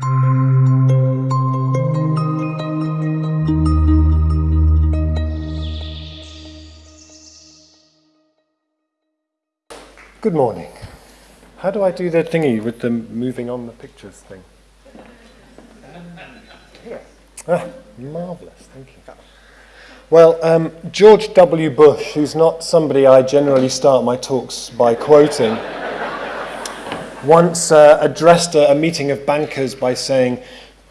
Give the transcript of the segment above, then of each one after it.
Good morning. How do I do the thingy with the moving on the pictures thing? Ah, marvellous, thank you. Well, um, George W. Bush, who's not somebody I generally start my talks by quoting, once uh, addressed a, a meeting of bankers by saying,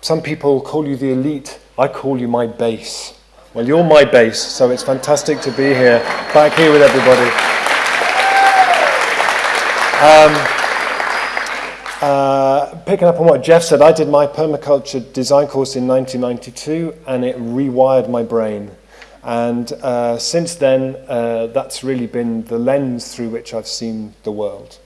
Some people call you the elite, I call you my base. Well, you're my base, so it's fantastic to be here, back here with everybody. Um, uh, picking up on what Jeff said, I did my permaculture design course in 1992 and it rewired my brain. And uh, since then, uh, that's really been the lens through which I've seen the world.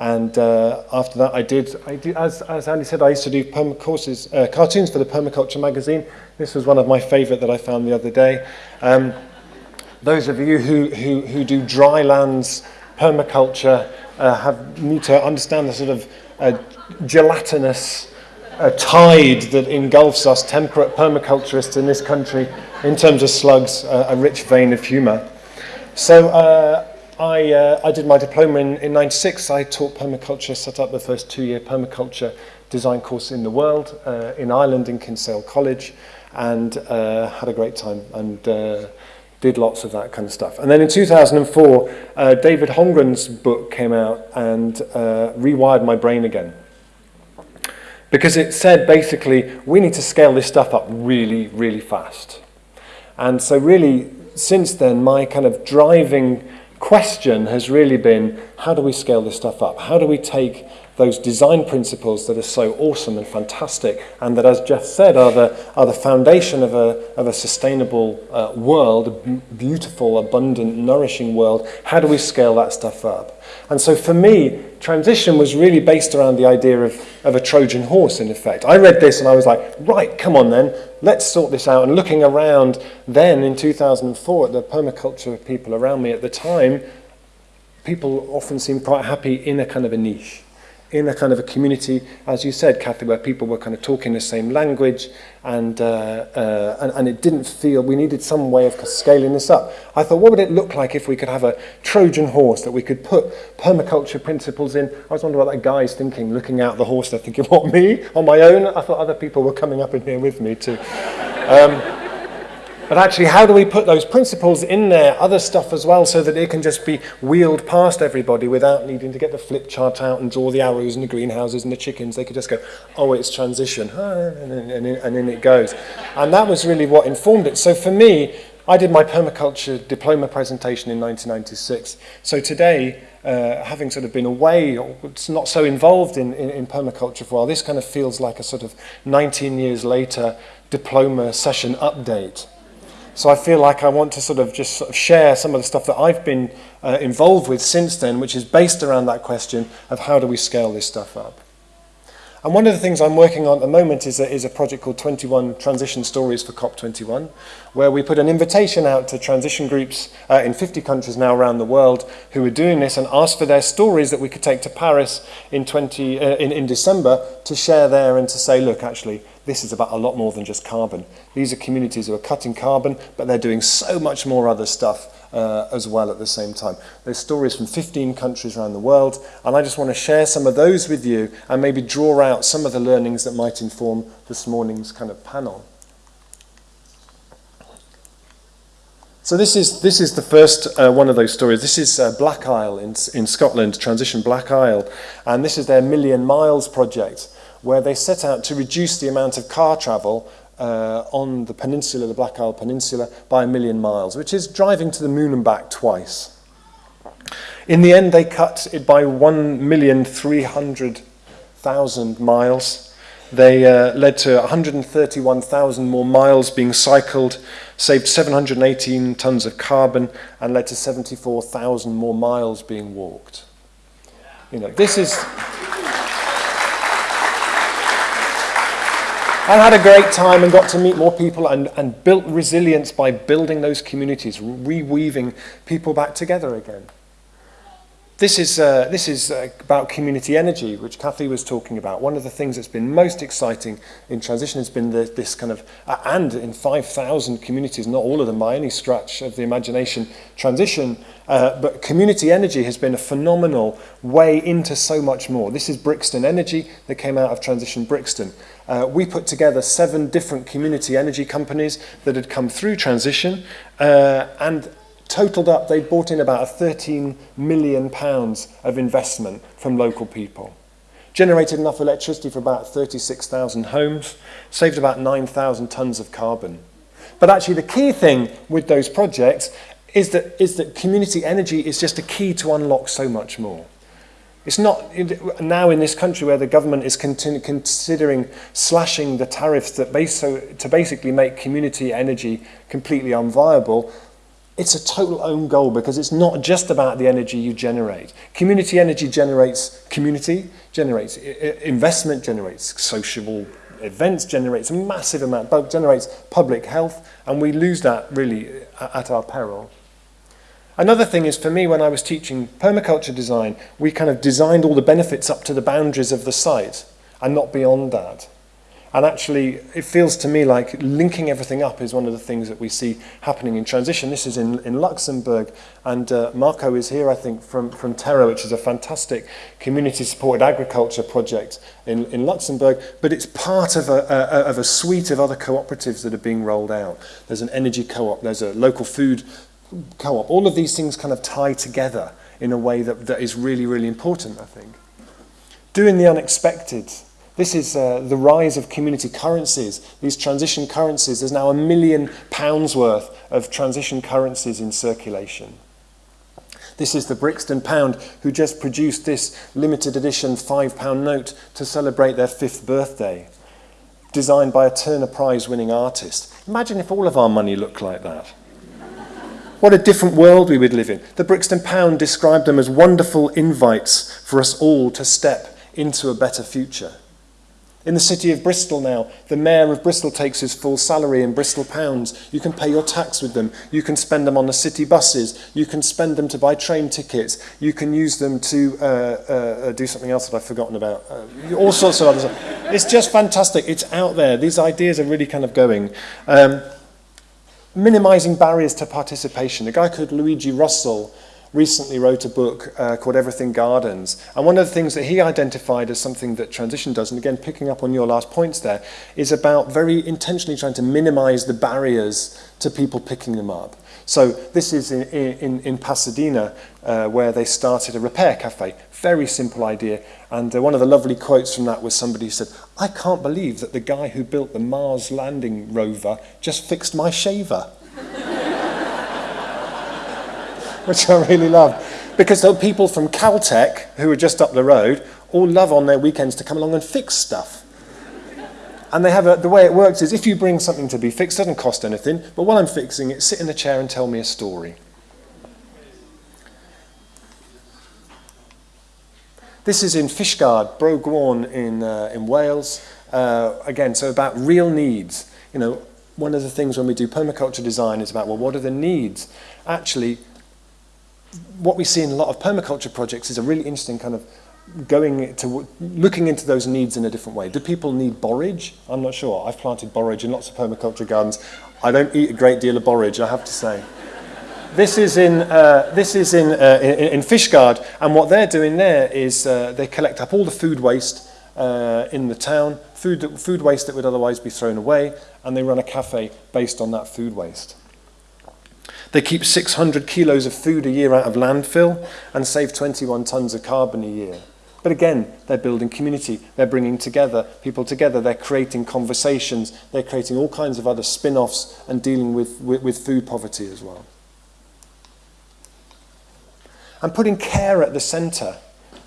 And uh, after that, I did, I did as, as Andy said, I used to do perma courses, uh, cartoons for the Permaculture magazine. This was one of my favorite that I found the other day. Um, those of you who, who, who do dry lands permaculture uh, have, need to understand the sort of uh, gelatinous uh, tide that engulfs us temperate permaculturists in this country in terms of slugs, uh, a rich vein of humour. So uh, I, uh, I did my diploma in, in 96. I taught permaculture, set up the first two-year permaculture design course in the world, uh, in Ireland, in Kinsale College, and uh, had a great time and uh, did lots of that kind of stuff. And then in 2004, uh, David Holmgren's book came out and uh, rewired my brain again. Because it said basically, we need to scale this stuff up really, really fast. And so really, since then, my kind of driving question has really been how do we scale this stuff up? How do we take those design principles that are so awesome and fantastic and that, as Jeff said, are the, are the foundation of a, of a sustainable uh, world, a beautiful, abundant, nourishing world. How do we scale that stuff up? And so for me, transition was really based around the idea of, of a Trojan horse, in effect. I read this and I was like, right, come on then, let's sort this out. And looking around then in 2004 at the permaculture people around me at the time, people often seemed quite happy in a kind of a niche in a kind of a community, as you said, Kathy, where people were kind of talking the same language and, uh, uh, and, and it didn't feel, we needed some way of scaling this up. I thought, what would it look like if we could have a Trojan horse that we could put permaculture principles in? I was wondering what that guy's thinking, looking out the horse, they're thinking, what, me? On my own? I thought other people were coming up in here with me too. Um, But actually, how do we put those principles in there, other stuff as well, so that it can just be wheeled past everybody without needing to get the flip chart out and draw the arrows and the greenhouses and the chickens. They could just go, oh, it's transition, and and, and then it goes. And that was really what informed it. So for me, I did my permaculture diploma presentation in 1996. So today, uh, having sort of been away, or not so involved in, in, in permaculture for a while, this kind of feels like a sort of 19 years later diploma session update. So I feel like I want to sort of just sort of share some of the stuff that I've been uh, involved with since then, which is based around that question of how do we scale this stuff up. And one of the things I'm working on at the moment is a, is a project called 21 Transition Stories for COP21, where we put an invitation out to transition groups uh, in 50 countries now around the world who are doing this and asked for their stories that we could take to Paris in, 20, uh, in, in December to share there and to say, look, actually, this is about a lot more than just carbon. These are communities who are cutting carbon, but they're doing so much more other stuff uh, as well at the same time. There's stories from 15 countries around the world, and I just want to share some of those with you and maybe draw out some of the learnings that might inform this morning's kind of panel. So this is, this is the first uh, one of those stories. This is uh, Black Isle in, in Scotland, Transition Black Isle, and this is their Million Miles project, where they set out to reduce the amount of car travel uh, on the peninsula, the Black Isle Peninsula, by a million miles, which is driving to the moon and back twice. In the end, they cut it by 1,300,000 miles. They uh, led to 131,000 more miles being cycled, saved 718 tons of carbon, and led to 74,000 more miles being walked. You know, this is... I had a great time and got to meet more people and, and built resilience by building those communities, reweaving people back together again. This is, uh, this is uh, about community energy, which Kathy was talking about. One of the things that's been most exciting in transition has been the, this kind of, uh, and in 5,000 communities, not all of them by any stretch of the imagination, transition, uh, but community energy has been a phenomenal way into so much more. This is Brixton Energy that came out of Transition Brixton. uh, we put together seven different community energy companies that had come through transition uh, and totaled up, they brought in about 13 million pounds of investment from local people. Generated enough electricity for about 36,000 homes, saved about 9,000 tons of carbon. But actually the key thing with those projects is that, is that community energy is just a key to unlock so much more. It's not now in this country where the government is considering slashing the tariffs that base, so, to basically make community energy completely unviable, it's a total own goal because it's not just about the energy you generate. Community energy generates community, generates investment, generates social events, generates a massive amount, generates public health, and we lose that really uh, at our peril. Another thing is for me when I was teaching permaculture design, we kind of designed all the benefits up to the boundaries of the site and not beyond that. And actually, it feels to me like linking everything up is one of the things that we see happening in transition. This is in, in Luxembourg, and uh, Marco is here, I think, from, from Terra, which is a fantastic community-supported agriculture project in, in Luxembourg, but it's part of a, a, of a suite of other cooperatives that are being rolled out. There's an energy co-op, there's a local food co-op. All of these things kind of tie together in a way that, that is really, really important, I think. Doing the unexpected This is uh, the rise of community currencies, these transition currencies. There's now a million pounds worth of transition currencies in circulation. This is the Brixton Pound who just produced this limited edition £5 note to celebrate their fifth birthday, designed by a Turner Prize winning artist. Imagine if all of our money looked like that. What a different world we would live in. The Brixton Pound described them as wonderful invites for us all to step into a better future. In the city of Bristol now, the mayor of Bristol takes his full salary in Bristol pounds. You can pay your tax with them. You can spend them on the city buses. You can spend them to buy train tickets. You can use them to uh, uh, uh do something else that I've forgotten about. Uh, all sorts of other stuff. It's just fantastic. It's out there. These ideas are really kind of going. Um, minimizing barriers to participation. A guy called Luigi Russi recently wrote a book uh, called Everything Gardens. And one of the things that he identified as something that transition does, and again, picking up on your last points there, is about very intentionally trying to minimize the barriers to people picking them up. So this is in, in, in Pasadena, uh, where they started a repair cafe. Very simple idea. And uh, one of the lovely quotes from that was somebody said, I can't believe that the guy who built the Mars landing rover just fixed my shaver. which I really love. Because the people from Caltech, who are just up the road, all love on their weekends to come along and fix stuff. And they have a, the way it works is if you bring something to be fixed, it doesn't cost anything, but while I'm fixing it, sit in a chair and tell me a story. This is in Fishguard, Bro Gwaun in, uh, in Wales. Uh, again, so about real needs. You know, one of the things when we do permaculture design is about, well, what are the needs? Actually, what we see in a lot of permaculture projects is a really interesting kind of going to looking into those needs in a different way. Do people need borage? I'm not sure. I've planted borage in lots of permaculture gardens. I don't eat a great deal of borage, I have to say. this is in uh, this is in, uh, in in Fishguard, and what they're doing there is uh, they collect up all the food waste uh, in the town, food food waste that would otherwise be thrown away, and they run a cafe based on that food waste. They keep 600 kilos of food a year out of landfill and save 21 tons of carbon a year. But again, they're building community, they're bringing together people together, they're creating conversations, they're creating all kinds of other spin-offs and dealing with, with, with food poverty as well. And putting care at the centre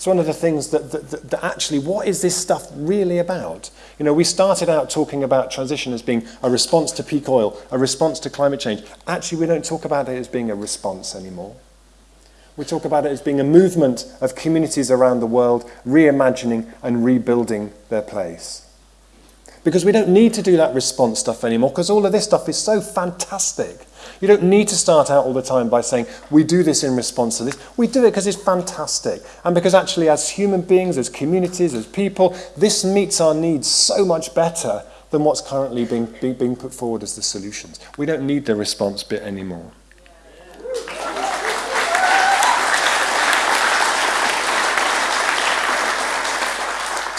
It's one of the things that, that, that, that actually, what is this stuff really about? You know, we started out talking about transition as being a response to peak oil, a response to climate change. Actually, we don't talk about it as being a response anymore. We talk about it as being a movement of communities around the world reimagining and rebuilding their place. Because we don't need to do that response stuff anymore because all of this stuff is so fantastic. You don't need to start out all the time by saying, we do this in response to this. We do it because it's fantastic. And because actually as human beings, as communities, as people, this meets our needs so much better than what's currently being, being, being put forward as the solutions. We don't need the response bit anymore.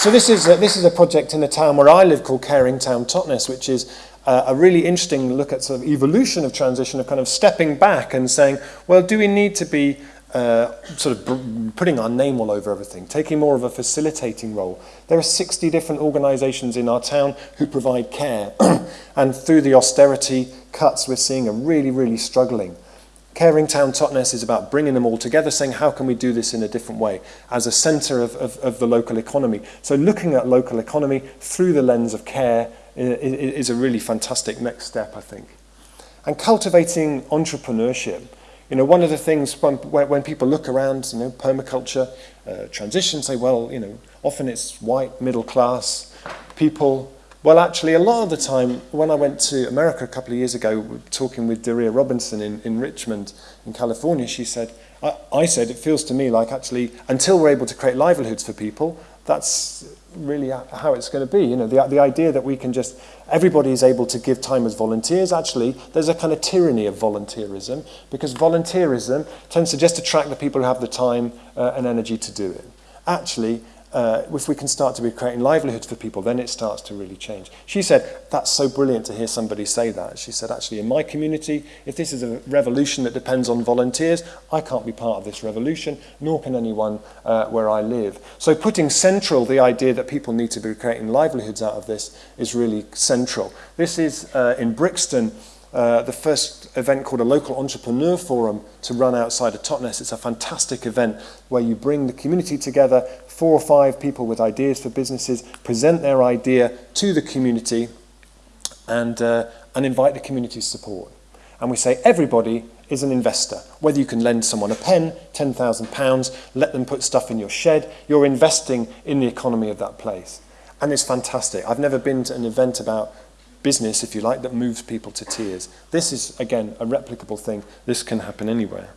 So this is, a, this is a project in the town where I live called Caring Town Totnes, which is uh, a really interesting look at sort of evolution of transition, of kind of stepping back and saying, well, do we need to be uh, sort of putting our name all over everything, taking more of a facilitating role. There are 60 different organisations in our town who provide care, and through the austerity cuts, we're seeing a really, really struggling. Caring Town Totnes is about bringing them all together, saying how can we do this in a different way as a centre of, of, of the local economy. So looking at local economy through the lens of care is, is a really fantastic next step, I think. And cultivating entrepreneurship. You know, one of the things when, when people look around, you know, permaculture, uh, transition, say, well, you know, often it's white, middle class people Well, actually, a lot of the time, when I went to America a couple of years ago, talking with Daria Robinson in, in Richmond, in California, she said, I, I said, it feels to me like actually, until we're able to create livelihoods for people, that's really how it's going to be. You know, the, the idea that we can just, everybody is able to give time as volunteers, actually, there's a kind of tyranny of volunteerism, because volunteerism tends to just attract the people who have the time uh, and energy to do it. Actually, uh, if we can start to be creating livelihoods for people, then it starts to really change. She said, that's so brilliant to hear somebody say that. She said, actually, in my community, if this is a revolution that depends on volunteers, I can't be part of this revolution, nor can anyone uh, where I live. So putting central the idea that people need to be creating livelihoods out of this is really central. This is uh, in Brixton, uh, the first event called a local entrepreneur forum to run outside of Totnes. It's a fantastic event where you bring the community together four or five people with ideas for businesses, present their idea to the community and, uh, and invite the community's support. And we say everybody is an investor. Whether you can lend someone a pen, £10,000, let them put stuff in your shed, you're investing in the economy of that place. And it's fantastic. I've never been to an event about business, if you like, that moves people to tears. This is, again, a replicable thing. This can happen anywhere.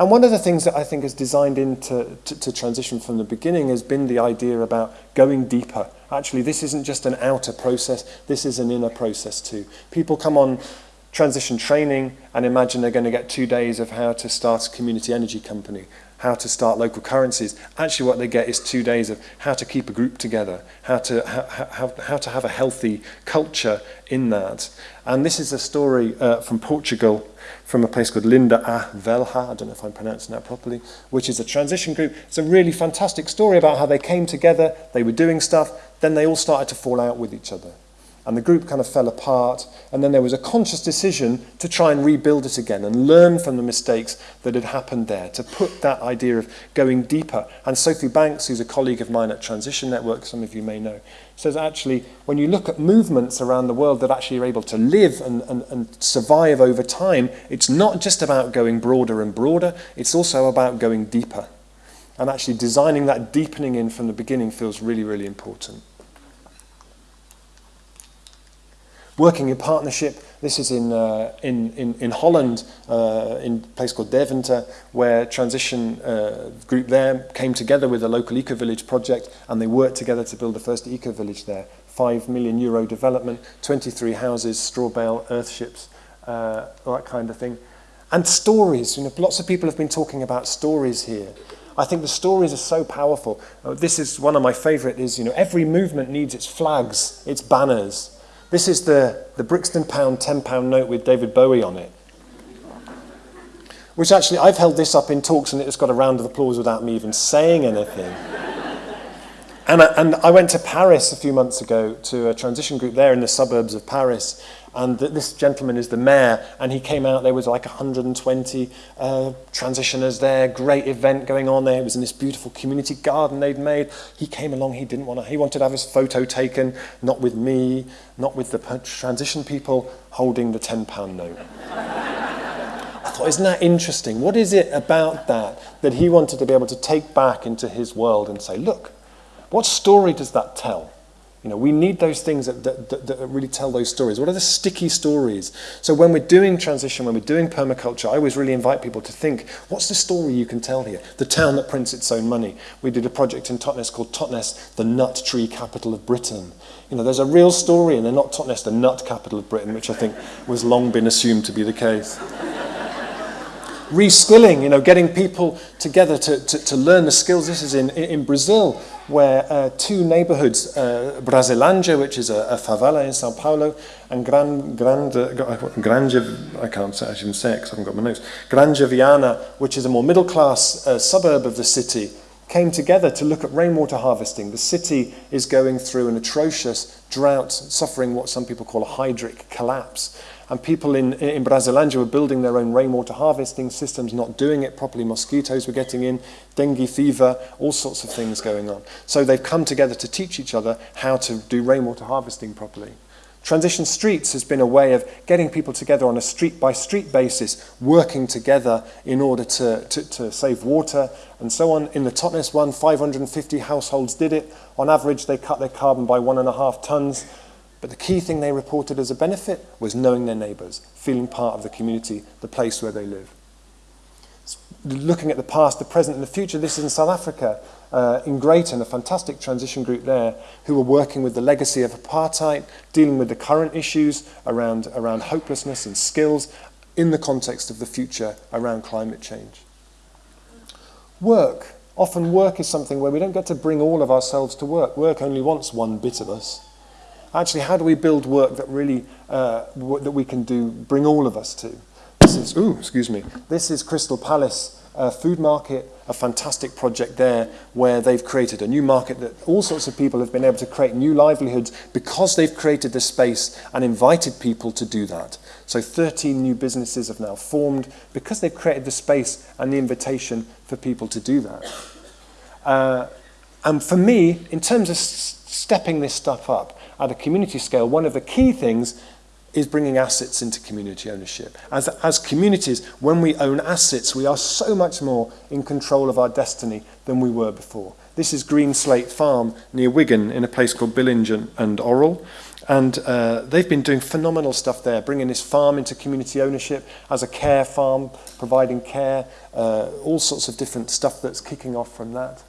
And one of the things that I think is designed into to, to transition from the beginning has been the idea about going deeper. Actually, this isn't just an outer process, this is an inner process too. People come on transition training and imagine they're going to get two days of how to start a community energy company how to start local currencies. Actually, what they get is two days of how to keep a group together, how to, how, how, how to have a healthy culture in that. And this is a story uh, from Portugal, from a place called Linda A. Velha, I don't know if I'm pronouncing that properly, which is a transition group. It's a really fantastic story about how they came together, they were doing stuff, then they all started to fall out with each other. And the group kind of fell apart and then there was a conscious decision to try and rebuild it again and learn from the mistakes that had happened there to put that idea of going deeper. And Sophie Banks who's a colleague of mine at Transition Network some of you may know says actually when you look at movements around the world that actually are able to live and, and, and survive over time it's not just about going broader and broader it's also about going deeper. And actually designing that deepening in from the beginning feels really really important working in partnership. This is in, uh, in, in, in Holland, uh, in a place called Deventer, where transition uh, group there came together with a local eco-village project and they worked together to build the first eco-village there. 5 million euro development, 23 houses, straw bale, earthships, uh, that kind of thing. And stories, you know, lots of people have been talking about stories here. I think the stories are so powerful. Uh, this is one of my favorite is, you know, every movement needs its flags, its banners, This is the, the Brixton Pound £10 note with David Bowie on it. Which actually, I've held this up in talks and it's got a round of applause without me even saying anything. and, I, and I went to Paris a few months ago to a transition group there in the suburbs of Paris and th this gentleman is the mayor and he came out there was like 120 uh, transitioners there great event going on there. It was in this beautiful community garden they'd made. He came along he didn't want to he wanted to have his photo taken not with me not with the transition people holding the 10 pound note. I thought isn't that interesting? What is it about that that he wanted to be able to take back into his world and say look what story does that tell You know, we need those things that, that, that, that, really tell those stories. What are the sticky stories? So when we're doing transition, when we're doing permaculture, I always really invite people to think, what's the story you can tell here? The town that prints its own money. We did a project in Totnes called Totnes, the nut tree capital of Britain. You know, there's a real story, and they're not Totnes, the nut capital of Britain, which I think was long been assumed to be the case. Reskilling, you know, getting people together to, to, to learn the skills. This is in, in Brazil where uh, two neighborhoods, uh, which is a, a, favela in Sao Paulo, and Gran, Grande, Granja, I can't say, I shouldn't say it because I haven't got my notes, Granja Viana, which is a more middle-class uh, suburb of the city, came together to look at rainwater harvesting. The city is going through an atrocious drought, suffering what some people call a hydric collapse. And people in, in Brasilândia were building their own rainwater harvesting systems, not doing it properly. Mosquitoes were getting in, dengue fever, all sorts of things going on. So they've come together to teach each other how to do rainwater harvesting properly. Transition Streets has been a way of getting people together on a street by street basis, working together in order to, to, to save water and so on. In the Totnes one, 550 households did it. On average, they cut their carbon by one and a half tons. But the key thing they reported as a benefit was knowing their neighbours, feeling part of the community, the place where they live. Looking at the past, the present and the future, this is in South Africa, uh, in Greyton, a fantastic transition group there, who were working with the legacy of apartheid, dealing with the current issues around, around hopelessness and skills in the context of the future around climate change. Work. Often work is something where we don't get to bring all of ourselves to work. Work only wants one bit of us. Actually, how do we build work that really, uh, that we can do, bring all of us to? This is, ooh, excuse me. This is Crystal Palace uh, Food Market, a fantastic project there where they've created a new market that all sorts of people have been able to create new livelihoods because they've created the space and invited people to do that. So 13 new businesses have now formed because they've created the space and the invitation for people to do that. Uh, and for me, in terms of stepping this stuff up at a community scale, one of the key things is bringing assets into community ownership. As, as communities, when we own assets, we are so much more in control of our destiny than we were before. This is Green Slate Farm near Wigan in a place called Billinge and Orrell. And uh, they've been doing phenomenal stuff there, bringing this farm into community ownership as a care farm, providing care, uh, all sorts of different stuff that's kicking off from that.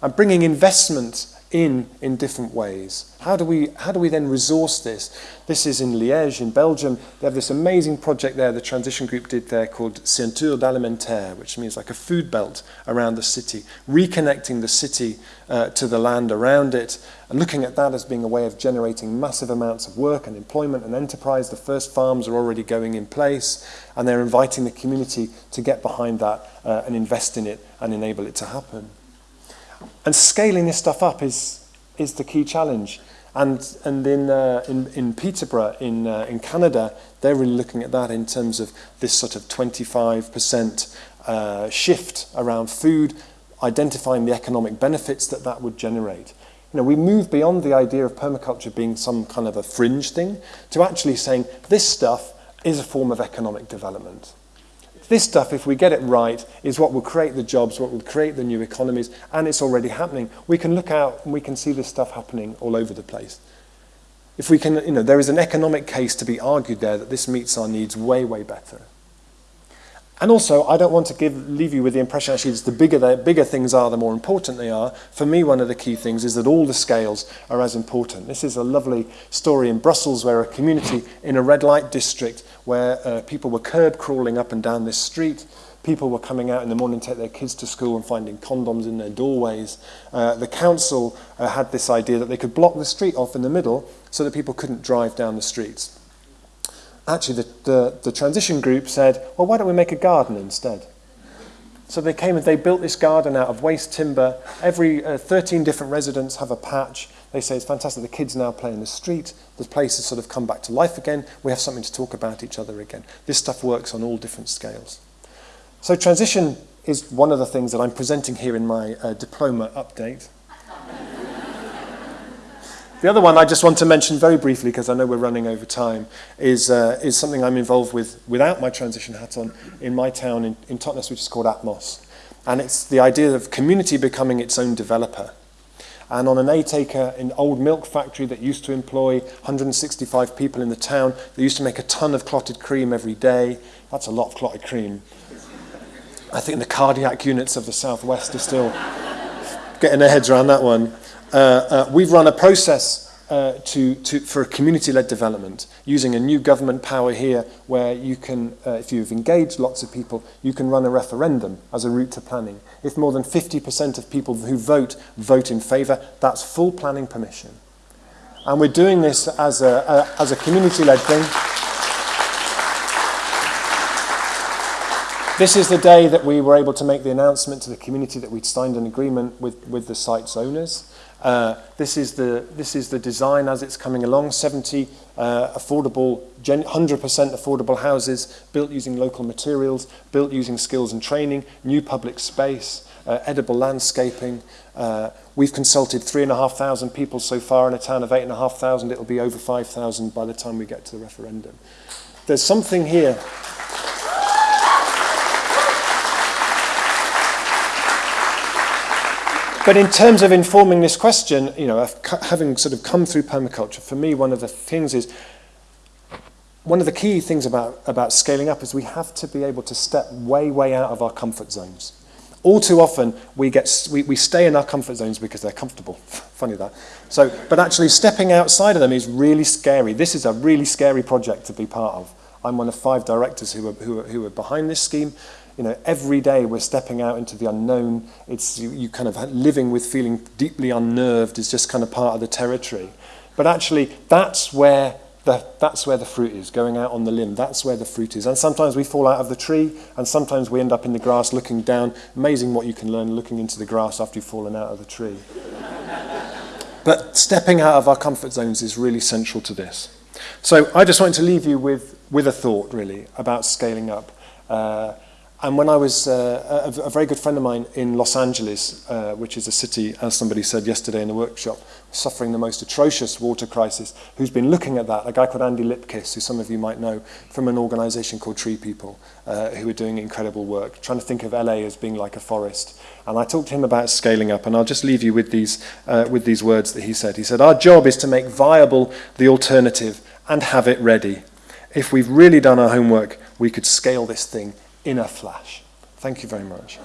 And bringing investment in in different ways. How do we how do we then resource this? This is in Liège in Belgium. They have this amazing project there the transition group did there called Ceinture d'Alimentaire, which means like a food belt around the city, reconnecting the city uh, to the land around it and looking at that as being a way of generating massive amounts of work and employment and enterprise. The first farms are already going in place and they're inviting the community to get behind that uh, and invest in it and enable it to happen. And scaling this stuff up is, is the key challenge. And, and in, uh, in, in Peterborough, in, uh, in Canada, they're really looking at that in terms of this sort of 25% uh, shift around food, identifying the economic benefits that that would generate. You know, we move beyond the idea of permaculture being some kind of a fringe thing to actually saying this stuff is a form of economic development. This stuff, if we get it right, is what will create the jobs, what will create the new economies, and it's already happening. We can look out and we can see this stuff happening all over the place. If we can, you know, there is an economic case to be argued there that this meets our needs way, way better. And also, I don't want to give, leave you with the impression actually that the bigger, the bigger things are, the more important they are. For me, one of the key things is that all the scales are as important. This is a lovely story in Brussels where a community in a red light district where uh, people were curb crawling up and down this street people were coming out in the morning to take their kids to school and finding condoms in their doorways. Uh, the council uh, had this idea that they could block the street off in the middle so that people couldn't drive down the streets actually the, the, the transition group said, well, why don't we make a garden instead? So they came and they built this garden out of waste timber. Every uh, 13 different residents have a patch. They say it's fantastic. The kids now play in the street. The place has sort of come back to life again. We have something to talk about each other again. This stuff works on all different scales. So transition is one of the things that I'm presenting here in my uh, diploma update. The other one I just want to mention very briefly, because I know we're running over time, is, uh, is something I'm involved with without my transition hat on in my town in, in Totnes, which is called Atmos. And it's the idea of community becoming its own developer. And on an eight acre in old milk factory that used to employ 165 people in the town, they used to make a ton of clotted cream every day. That's a lot of clotted cream. I think the cardiac units of the Southwest are still getting their heads around that one. Uh, uh, we've run a process uh, to, to, for community-led development using a new government power here where you can, if you've engaged lots of people, you can run a referendum as a route to planning. If more than 50% of people who vote vote in favour, that's full planning permission. And we're doing this as a, a, as a community-led thing. This is the day that we were able to make the announcement to the community that we'd signed an agreement with, with the site's owners. Uh, this, is the, this is the design as it's coming along, 70 uh, affordable, 100% affordable houses built using local materials, built using skills and training, new public space, uh, edible landscaping. Uh, we've consulted 3,500 people so far in a town of 8,500. It'll be over 5,000 by the time we get to the referendum. There's something here... But in terms of informing this question, you know, having sort of come through permaculture, for me, one of the things is, one of the key things about, about scaling up is we have to be able to step way, way out of our comfort zones. All too often, we, get, we, we stay in our comfort zones because they're comfortable. Funny that. So, but actually, stepping outside of them is really scary. This is a really scary project to be part of. I'm one of five directors who are, who are, who are behind this scheme you know, every day we're stepping out into the unknown. It's you, you kind of living with feeling deeply unnerved is just kind of part of the territory. But actually, that's where the, that's where the fruit is, going out on the limb. That's where the fruit is. And sometimes we fall out of the tree, and sometimes we end up in the grass looking down. Amazing what you can learn looking into the grass after you've fallen out of the tree. but stepping out of our comfort zones is really central to this. So I just wanted to leave you with, with a thought, really, about scaling up. Uh, And when I was uh, a, a very good friend of mine in Los Angeles, uh, which is a city, as somebody said yesterday in the workshop, suffering the most atrocious water crisis, who's been looking at that, a guy called Andy Lipkiss, who some of you might know from an organization called Tree People, uh, who are doing incredible work, trying to think of LA as being like a forest. And I talked to him about scaling up, and I'll just leave you with these, uh, with these words that he said. He said, Our job is to make viable the alternative and have it ready. If we've really done our homework, we could scale this thing in a flash. Thank you very much.